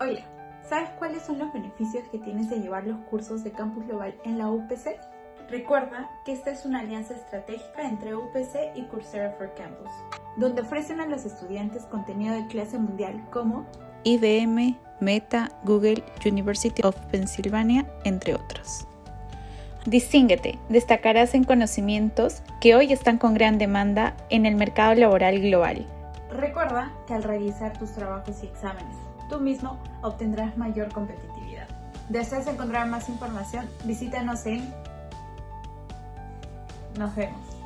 Hola, ¿sabes cuáles son los beneficios que tienes de llevar los cursos de Campus Global en la UPC? Recuerda que esta es una alianza estratégica entre UPC y Coursera for Campus, donde ofrecen a los estudiantes contenido de clase mundial como IBM, Meta, Google, University of Pennsylvania, entre otros. Distínguete, destacarás en conocimientos que hoy están con gran demanda en el mercado laboral global. Recuerda que al realizar tus trabajos y exámenes, tú mismo obtendrás mayor competitividad. ¿Deseas encontrar más información? Visítanos en... Nos vemos.